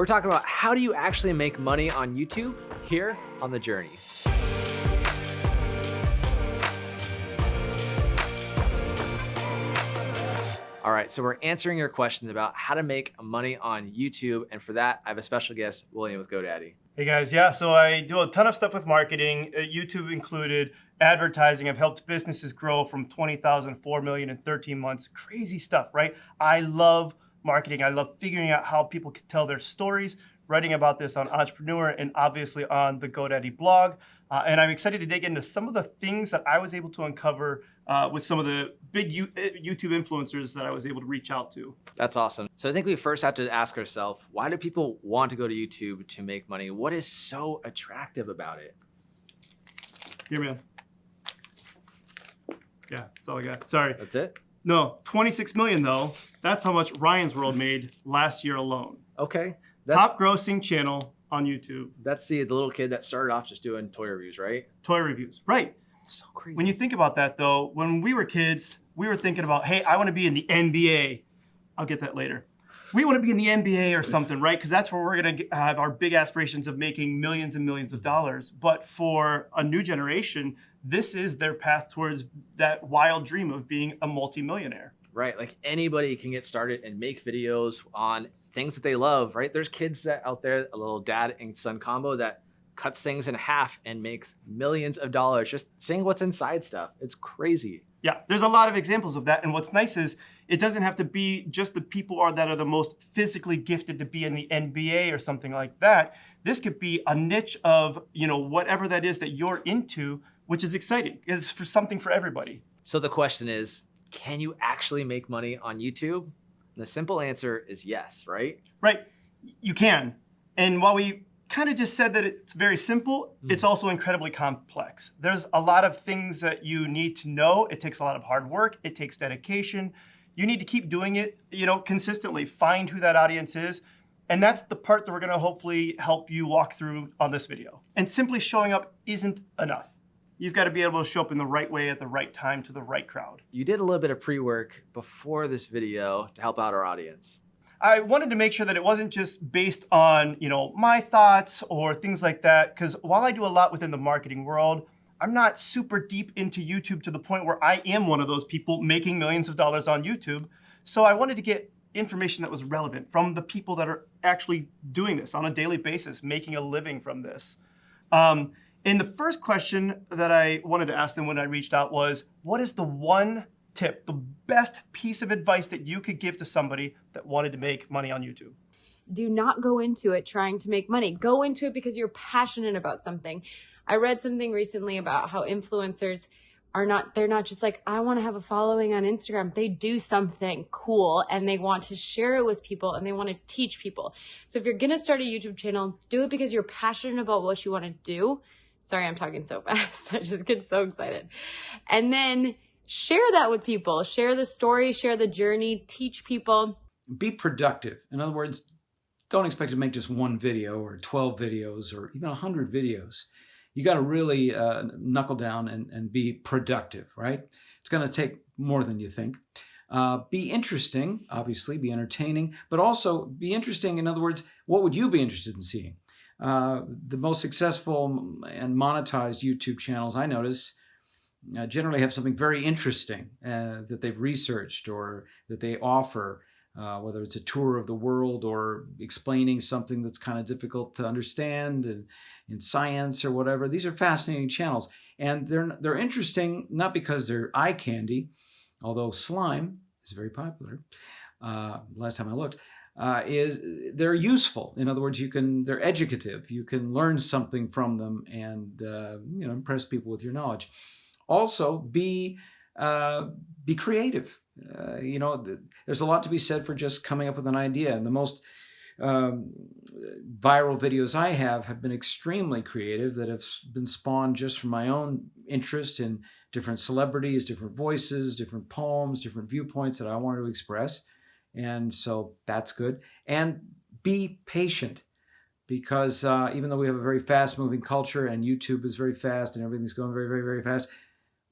We're talking about how do you actually make money on YouTube here on The Journey. All right, so we're answering your questions about how to make money on YouTube. And for that, I have a special guest, William with GoDaddy. Hey guys, yeah, so I do a ton of stuff with marketing, uh, YouTube included, advertising. I've helped businesses grow from 20,000 to 4 million in 13 months. Crazy stuff, right? I love marketing. I love figuring out how people can tell their stories, writing about this on Entrepreneur and obviously on the GoDaddy blog. Uh, and I'm excited to dig into some of the things that I was able to uncover uh, with some of the big U uh, YouTube influencers that I was able to reach out to. That's awesome. So I think we first have to ask ourselves, why do people want to go to YouTube to make money? What is so attractive about it? Here, man. Yeah, that's all I got. Sorry. That's it? No, 26 million though. That's how much Ryan's World made last year alone. Okay. That's, Top grossing channel on YouTube. That's the, the little kid that started off just doing toy reviews, right? Toy reviews, right. So crazy. When you think about that though, when we were kids, we were thinking about, hey, I want to be in the NBA. I'll get that later. We want to be in the NBA or something, right? Because that's where we're going to have our big aspirations of making millions and millions of dollars. But for a new generation, this is their path towards that wild dream of being a multimillionaire. Right, like anybody can get started and make videos on things that they love, right? There's kids that out there, a little dad and son combo that cuts things in half and makes millions of dollars just seeing what's inside stuff. It's crazy. Yeah, there's a lot of examples of that. And what's nice is it doesn't have to be just the people are that are the most physically gifted to be in the NBA or something like that. This could be a niche of, you know, whatever that is that you're into, which is exciting. It's for something for everybody. So the question is, can you actually make money on YouTube? And the simple answer is yes, right? Right, you can. And while we kind of just said that it's very simple, mm. it's also incredibly complex. There's a lot of things that you need to know. It takes a lot of hard work. It takes dedication. You need to keep doing it, you know, consistently. Find who that audience is. And that's the part that we're gonna hopefully help you walk through on this video. And simply showing up isn't enough. You've got to be able to show up in the right way at the right time to the right crowd. You did a little bit of pre-work before this video to help out our audience. I wanted to make sure that it wasn't just based on, you know, my thoughts or things like that. Because while I do a lot within the marketing world, I'm not super deep into YouTube to the point where I am one of those people making millions of dollars on YouTube. So I wanted to get information that was relevant from the people that are actually doing this on a daily basis, making a living from this. Um, and the first question that I wanted to ask them when I reached out was, what is the one tip, the best piece of advice that you could give to somebody that wanted to make money on YouTube? Do not go into it trying to make money. Go into it because you're passionate about something. I read something recently about how influencers are not, they're not just like, I want to have a following on Instagram. They do something cool and they want to share it with people and they want to teach people. So if you're going to start a YouTube channel, do it because you're passionate about what you want to do. Sorry, I'm talking so fast. I just get so excited. And then share that with people. Share the story, share the journey, teach people. Be productive. In other words, don't expect to make just one video or 12 videos or even 100 videos. You got to really uh, knuckle down and, and be productive, right? It's going to take more than you think. Uh, be interesting, obviously, be entertaining, but also be interesting. In other words, what would you be interested in seeing? Uh, the most successful and monetized YouTube channels I notice uh, generally have something very interesting uh, that they've researched or that they offer, uh, whether it's a tour of the world or explaining something that's kind of difficult to understand in, in science or whatever. These are fascinating channels. And they're, they're interesting not because they're eye candy, although slime is very popular, uh, last time I looked, uh, is they're useful. In other words, you can they're educative. You can learn something from them and uh, you know impress people with your knowledge. Also, be uh, be creative. Uh, you know, the, there's a lot to be said for just coming up with an idea. And the most um, viral videos I have have been extremely creative that have been spawned just from my own interest in different celebrities, different voices, different poems, different viewpoints that I wanted to express. And so that's good. And be patient because uh, even though we have a very fast moving culture and YouTube is very fast and everything's going very, very, very fast,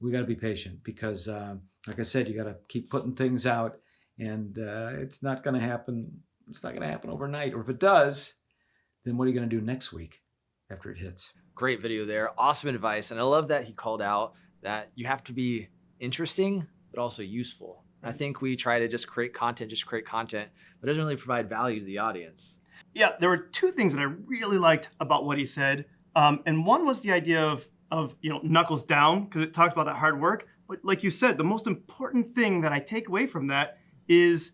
we got to be patient because, uh, like I said, you got to keep putting things out and uh, it's not going to happen it's not going to happen overnight. Or if it does, then what are you going to do next week after it hits? Great video there. Awesome advice. And I love that he called out that you have to be interesting, but also useful. I think we try to just create content, just create content, but it doesn't really provide value to the audience. Yeah, there were two things that I really liked about what he said. Um, and one was the idea of, of you know, knuckles down, because it talks about that hard work. But like you said, the most important thing that I take away from that is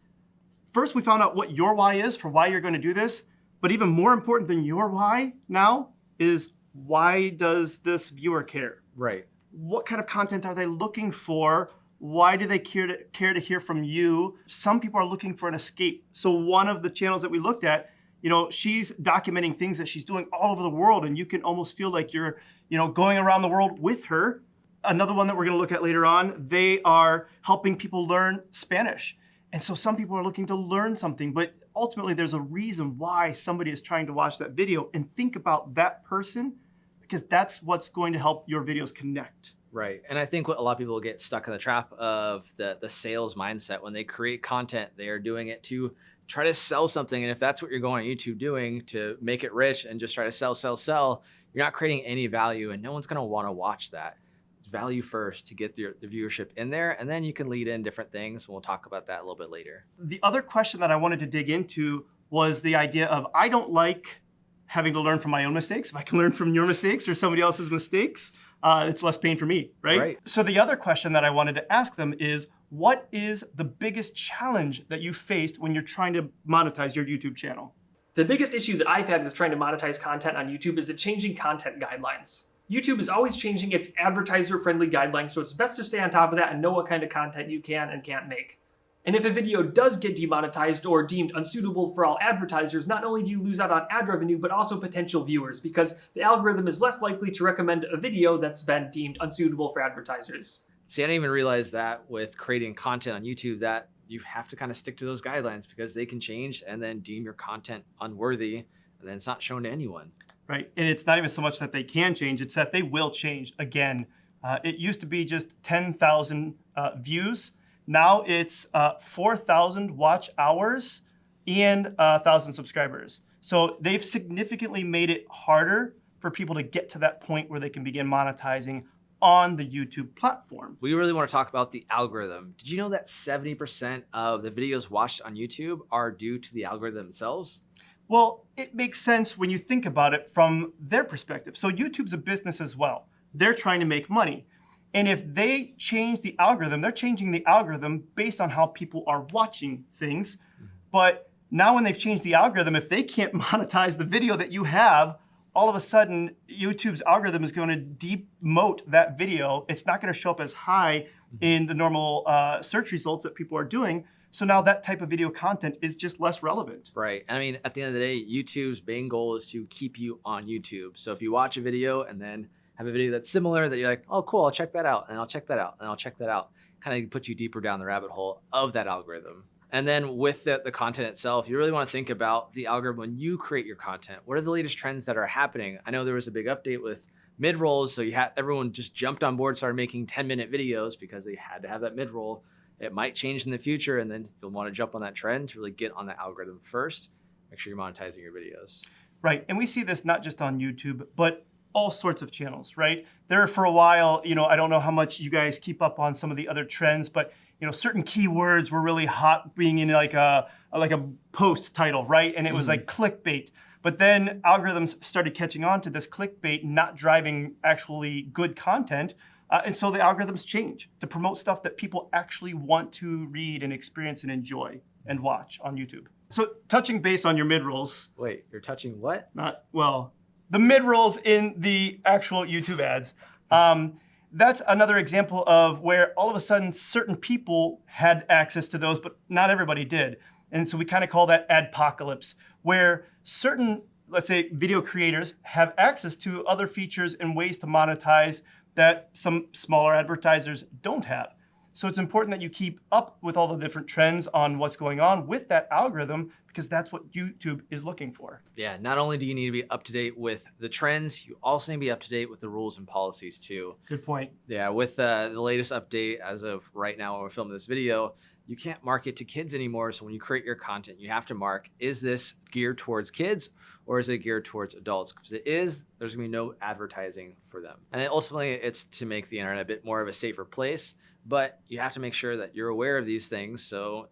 first we found out what your why is for why you're going to do this. But even more important than your why now is why does this viewer care? Right. What kind of content are they looking for? Why do they care to, care to hear from you? Some people are looking for an escape. So one of the channels that we looked at, you know, she's documenting things that she's doing all over the world and you can almost feel like you're, you know, going around the world with her. Another one that we're gonna look at later on, they are helping people learn Spanish. And so some people are looking to learn something, but ultimately there's a reason why somebody is trying to watch that video and think about that person because that's what's going to help your videos connect. Right. And I think what a lot of people get stuck in the trap of the the sales mindset when they create content, they are doing it to try to sell something. And if that's what you're going on YouTube doing to make it rich and just try to sell, sell, sell, you're not creating any value and no one's going to want to watch that. It's value first to get the, the viewership in there. And then you can lead in different things. We'll talk about that a little bit later. The other question that I wanted to dig into was the idea of I don't like having to learn from my own mistakes. If I can learn from your mistakes or somebody else's mistakes, uh, it's less pain for me, right? Right. So the other question that I wanted to ask them is, what is the biggest challenge that you faced when you're trying to monetize your YouTube channel? The biggest issue that I've had with trying to monetize content on YouTube is the changing content guidelines. YouTube is always changing its advertiser-friendly guidelines, so it's best to stay on top of that and know what kind of content you can and can't make. And if a video does get demonetized or deemed unsuitable for all advertisers, not only do you lose out on ad revenue, but also potential viewers, because the algorithm is less likely to recommend a video that's been deemed unsuitable for advertisers. See, I didn't even realize that with creating content on YouTube that you have to kind of stick to those guidelines because they can change and then deem your content unworthy and then it's not shown to anyone. Right, and it's not even so much that they can change, it's that they will change again. Uh, it used to be just 10,000 uh, views. Now it's uh, 4,000 watch hours and uh, 1,000 subscribers. So they've significantly made it harder for people to get to that point where they can begin monetizing on the YouTube platform. We really want to talk about the algorithm. Did you know that 70% of the videos watched on YouTube are due to the algorithm themselves? Well, it makes sense when you think about it from their perspective. So YouTube's a business as well. They're trying to make money. And if they change the algorithm, they're changing the algorithm based on how people are watching things. Mm-hmm. But now when they've changed the algorithm, if they can't monetize the video that you have, all of a sudden YouTube's algorithm is going to demote that video. It's not going to show up as high in the normal uh, search results that people are doing. So now that type of video content is just less relevant. Right. I mean, at the end of the day, YouTube's main goal is to keep you on YouTube. So if you watch a video and then have a video that's similar that you're like, oh, cool, I'll check that out, and I'll check that out, and I'll check that out, kind of puts you deeper down the rabbit hole of that algorithm. And then with the, the content itself, you really want to think about the algorithm when you create your content. What are the latest trends that are happening? I know there was a big update with mid rolls, so you had everyone just jumped on board, started making 10 minute videos because they had to have that mid roll. It might change in the future, and then you'll want to jump on that trend to really get on the algorithm first. Make sure you're monetizing your videos. Right, and we see this not just on YouTube, but all sorts of channels, right? There for a while, you know, I don't know how much you guys keep up on some of the other trends, but you know, certain keywords were really hot being in like a like a post title, right? And it was like clickbait. But then algorithms started catching on to this clickbait, not driving actually good content. Uh, and so the algorithms change to promote stuff that people actually want to read and experience and enjoy and watch on YouTube. So touching base on your mid rolls, Wait, you're touching what? not well, the mid rolls in the actual YouTube ads. Um, that's another example of where all of a sudden certain people had access to those, but not everybody did. And so we kind of call that adpocalypse, where certain, let's say, video creators have access to other features and ways to monetize that some smaller advertisers don't have. So it's important that you keep up with all the different trends on what's going on with that algorithm because that's what YouTube is looking for. Yeah, not only do you need to be up to date with the trends, you also need to be up to date with the rules and policies too. Good point. Yeah, with uh, the latest update as of right now when we're filming this video, you can't market to kids anymore. So when you create your content, you have to mark, is this geared towards kids or is it geared towards adults? Because it is, there's gonna be no advertising for them. And ultimately it's to make the internet a bit more of a safer place, but you have to make sure that you're aware of these things so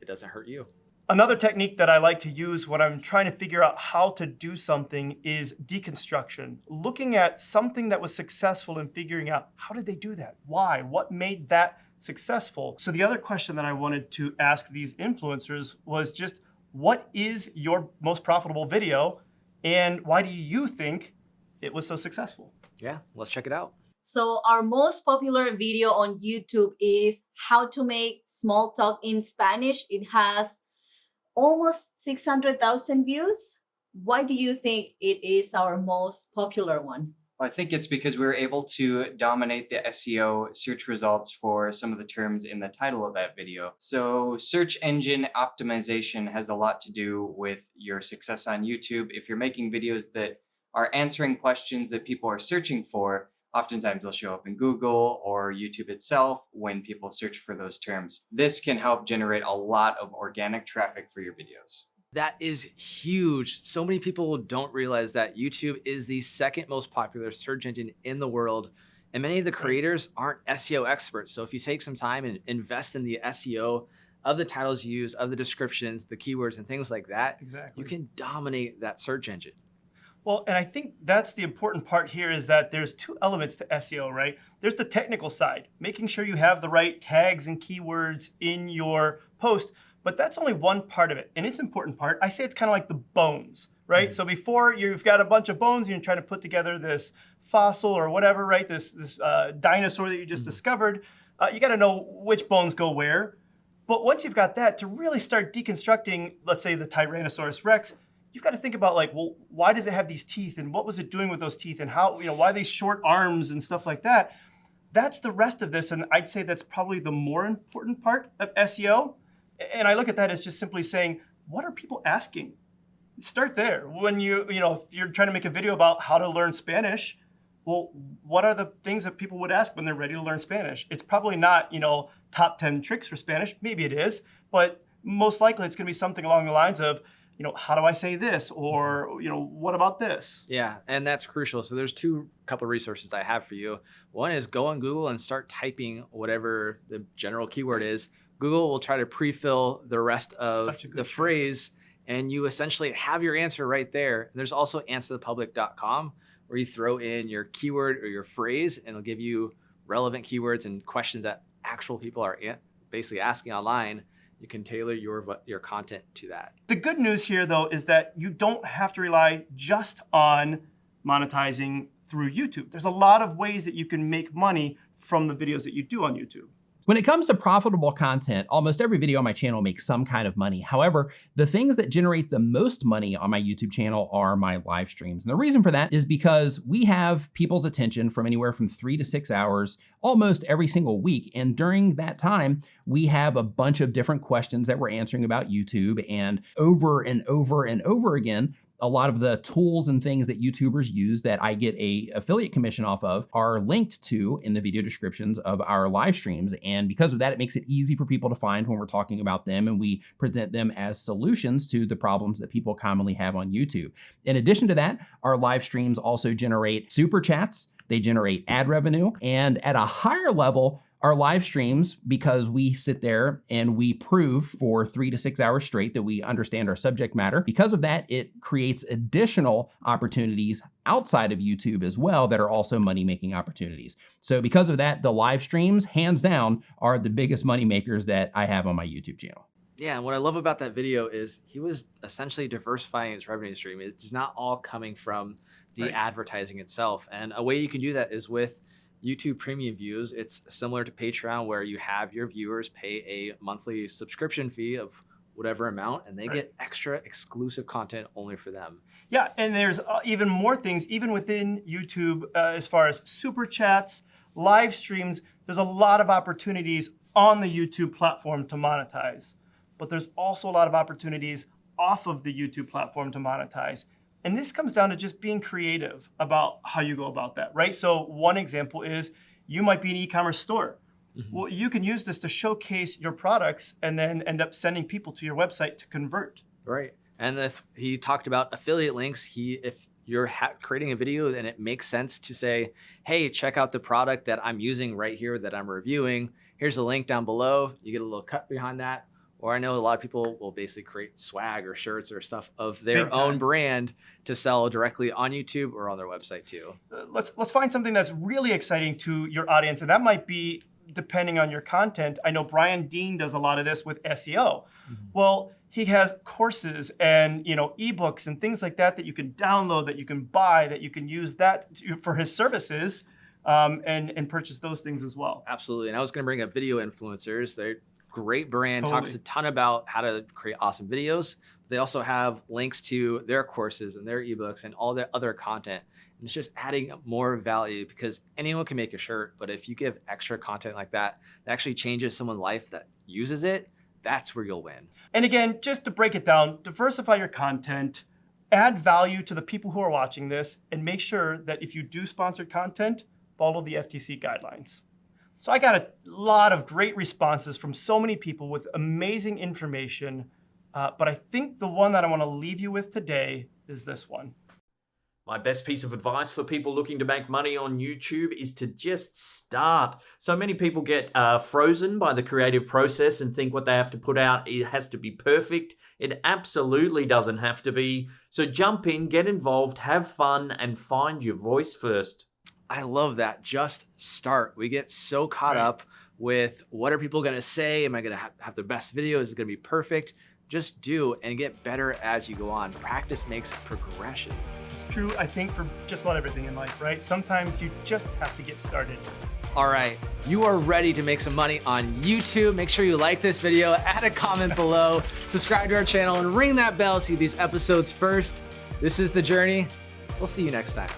it doesn't hurt you. Another technique that I like to use when I'm trying to figure out how to do something is deconstruction. Looking at something that was successful and figuring out how did they do that? Why? What made that successful? So the other question that I wanted to ask these influencers was just what is your most profitable video and why do you think it was so successful? Yeah, let's check it out. So our most popular video on YouTube is how to make small talk in Spanish. It has almost 600,000 views. Why do you think it is our most popular one? Well, I think it's because we were able to dominate the SEO search results for some of the terms in the title of that video. So search engine optimization has a lot to do with your success on YouTube. If you're making videos that are answering questions that people are searching for, Oftentimes they'll show up in Google or YouTube itself when people search for those terms. This can help generate a lot of organic traffic for your videos. That is huge. So many people don't realize that YouTube is the second most popular search engine in the world. And many of the creators aren't SEO experts. So if you take some time and invest in the SEO of the titles you use, of the descriptions, the keywords, and things like that, Exactly. you can dominate that search engine. Well, and I think that's the important part here is that there's two elements to SEO, right? There's the technical side, making sure you have the right tags and keywords in your post, but that's only one part of it. And it's important part. I say it's kind of like the bones, right? Mm -hmm. So before you've got a bunch of bones, you're trying to put together this fossil or whatever, right? This, this uh, dinosaur that you just mm -hmm. discovered. Uh, you got to know which bones go where. But once you've got that, to really start deconstructing, let's say the Tyrannosaurus Rex, you've got to think about like, well, why does it have these teeth and what was it doing with those teeth and how, you know, why these short arms and stuff like that. That's the rest of this. And I'd say that's probably the more important part of SEO. And I look at that as just simply saying, what are people asking? Start there. When you, you know, if you're trying to make a video about how to learn Spanish, well, what are the things that people would ask when they're ready to learn Spanish? It's probably not, you know, top 10 tricks for Spanish. Maybe it is, but most likely it's going to be something along the lines of, you know, how do I say this? Or, mm-hmm. you know, what about this? Yeah, and that's crucial. So there's two couple of resources I have for you. One is go on Google and start typing whatever the general keyword is. Google will try to pre-fill the rest of the phrase and you essentially have your answer right there. There's also answerthepublic.com where you throw in your keyword or your phrase and it'll give you relevant keywords and questions that actual people are basically asking online you can tailor your, your content to that. The good news here though is that you don't have to rely just on monetizing through YouTube. There's a lot of ways that you can make money from the videos that you do on YouTube. When it comes to profitable content, almost every video on my channel makes some kind of money. However, the things that generate the most money on my YouTube channel are my live streams. And the reason for that is because we have people's attention from anywhere from three to six hours almost every single week. And during that time, we have a bunch of different questions that we're answering about YouTube and over and over and over again, a lot of the tools and things that YouTubers use that I get a affiliate commission off of are linked to in the video descriptions of our live streams. And because of that, it makes it easy for people to find when we're talking about them and we present them as solutions to the problems that people commonly have on YouTube. In addition to that, our live streams also generate super chats, they generate ad revenue, and at a higher level, our live streams, because we sit there and we prove for three to six hours straight that we understand our subject matter, because of that, it creates additional opportunities outside of YouTube as well that are also money-making opportunities. So because of that, the live streams, hands down, are the biggest money makers that I have on my YouTube channel. Yeah, and what I love about that video is he was essentially diversifying his revenue stream. It's not all coming from the right. advertising itself. And a way you can do that is with YouTube premium views, it's similar to Patreon where you have your viewers pay a monthly subscription fee of whatever amount and they right. get extra exclusive content only for them. Yeah, and there's uh, even more things, even within YouTube, uh, as far as super chats, live streams, there's a lot of opportunities on the YouTube platform to monetize. But there's also a lot of opportunities off of the YouTube platform to monetize. And this comes down to just being creative about how you go about that, right? So one example is you might be an e-commerce store. Mhm. Well, you can use this to showcase your products and then end up sending people to your website to convert. Right. And if he talked about affiliate links, he if you're ha- creating a video and it makes sense to say, "Hey, check out the product that I'm using right here that I'm reviewing. Here's a link down below." You get a little cut behind that. Or I know a lot of people will basically create swag or shirts or stuff of their own brand to sell directly on YouTube or on their website too. Uh, let's let's find something that's really exciting to your audience, and that might be depending on your content. I know Brian Dean does a lot of this with SEO. Well, he has courses and you know ebooks and things like that that you can download, that you can buy, that you can use that to, for his services, um, and and purchase those things as well. Absolutely. And I was going to bring up video influencers. They're great brand, talks a ton about how to create awesome videos. They also have links to their courses and their ebooks and all their other content. And it's just adding more value because anyone can make a shirt, but if you give extra content like that, that actually changes someone's life that uses it, that's where you'll win. And again, just to break it down, diversify your content, add value to the people who are watching this, and make sure that if you do sponsored content, follow the FTC guidelines. So I got a lot of great responses from so many people with amazing information, uh, but I think the one that I want to leave you with today is this one. My best piece of advice for people looking to make money on YouTube is to just start. So many people get uh, frozen by the creative process and think what they have to put out it has to be perfect. It absolutely doesn't have to be. So jump in, get involved, have fun, and find your voice first. I love that. Just start. We get so caught Right. up with what are people going to say? Am I going to ha- have the best video? Is it going to be perfect? Just do and get better as you go on. Practice makes progression. It's true, I think, for just about everything in life, right? Sometimes you just have to get started. All right, you are ready to make some money on YouTube. Make sure you like this video, add a comment below, subscribe to our channel, and ring that bell to see these episodes first. This is The Journey. We'll see you next time.